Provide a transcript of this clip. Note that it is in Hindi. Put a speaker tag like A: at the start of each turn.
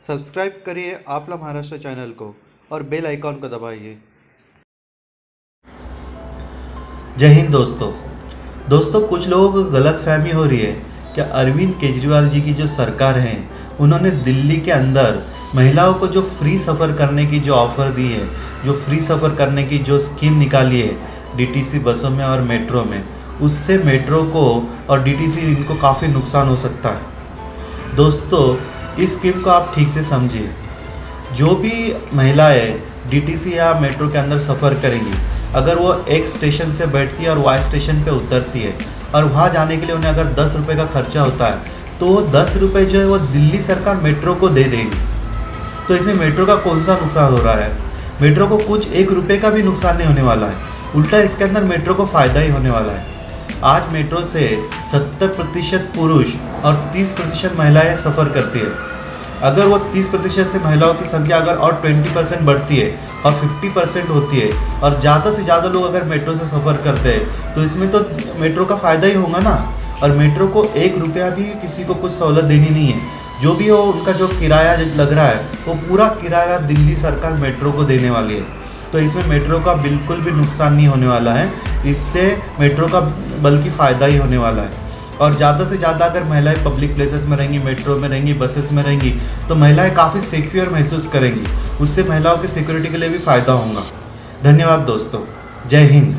A: सब्सक्राइब करिए आपला महाराष्ट्र चैनल को और बेल आइकॉन को दबाइए।
B: जय हिंद दोस्तों। दोस्तों, कुछ लोगों को गलत फहमी हो रही है कि अरविंद केजरीवाल जी की जो सरकार है, उन्होंने दिल्ली के अंदर महिलाओं को जो फ्री सफ़र करने की जो ऑफ़र दी है, जो फ्री सफ़र करने की जो स्कीम निकाली है डीटीसी बसों में और मेट्रो में, उससे मेट्रो को और डीटीसी इनको काफ़ी नुकसान हो सकता है। दोस्तों इस स्कीम को आप ठीक से समझिए। जो भी महिलाएँ डीटीसी या मेट्रो के अंदर सफ़र करेंगी, अगर वो एक स्टेशन से बैठती है और वाई स्टेशन पे उतरती है, और वहाँ जाने के लिए उन्हें अगर दस रुपये का खर्चा होता है तो वो दस रुपये जो है वो दिल्ली सरकार मेट्रो को दे देगी। तो इसमें मेट्रो का कौन सा नुकसान हो रहा है? मेट्रो को कुछ एक रुपये का भी नुकसान नहीं होने वाला है। उल्टा इसके अंदर मेट्रो को फ़ायदा ही होने वाला है। आज मेट्रो से 70 प्रतिशत पुरुष और 30 प्रतिशत महिलाएँ सफ़र करती है। अगर वो 30 प्रतिशत से महिलाओं की संख्या अगर और 20 परसेंट बढ़ती है और 50 परसेंट होती है और ज़्यादा से ज़्यादा लोग अगर मेट्रो से सफ़र करते हैं तो इसमें तो मेट्रो का फ़ायदा ही होगा ना। और मेट्रो को एक रुपया भी किसी को कुछ सहूलत देनी नहीं है। जो भी हो, उनका जो किराया लग रहा है, वो पूरा किराया दिल्ली सरकार मेट्रो को देने वाली है। तो इसमें मेट्रो का बिल्कुल भी नुकसान नहीं होने वाला है। इससे मेट्रो का बल्कि फ़ायदा ही होने वाला है। और ज़्यादा से ज़्यादा अगर महिलाएँ पब्लिक प्लेसेस में रहेंगी मेट्रो में रहेंगी बसेस में रहेंगी तो महिलाएँ काफ़ी सिक्योर महसूस करेंगी। उससे महिलाओं की सिक्योरिटी के लिए भी फ़ायदा होगा। धन्यवाद दोस्तों। जय हिंद।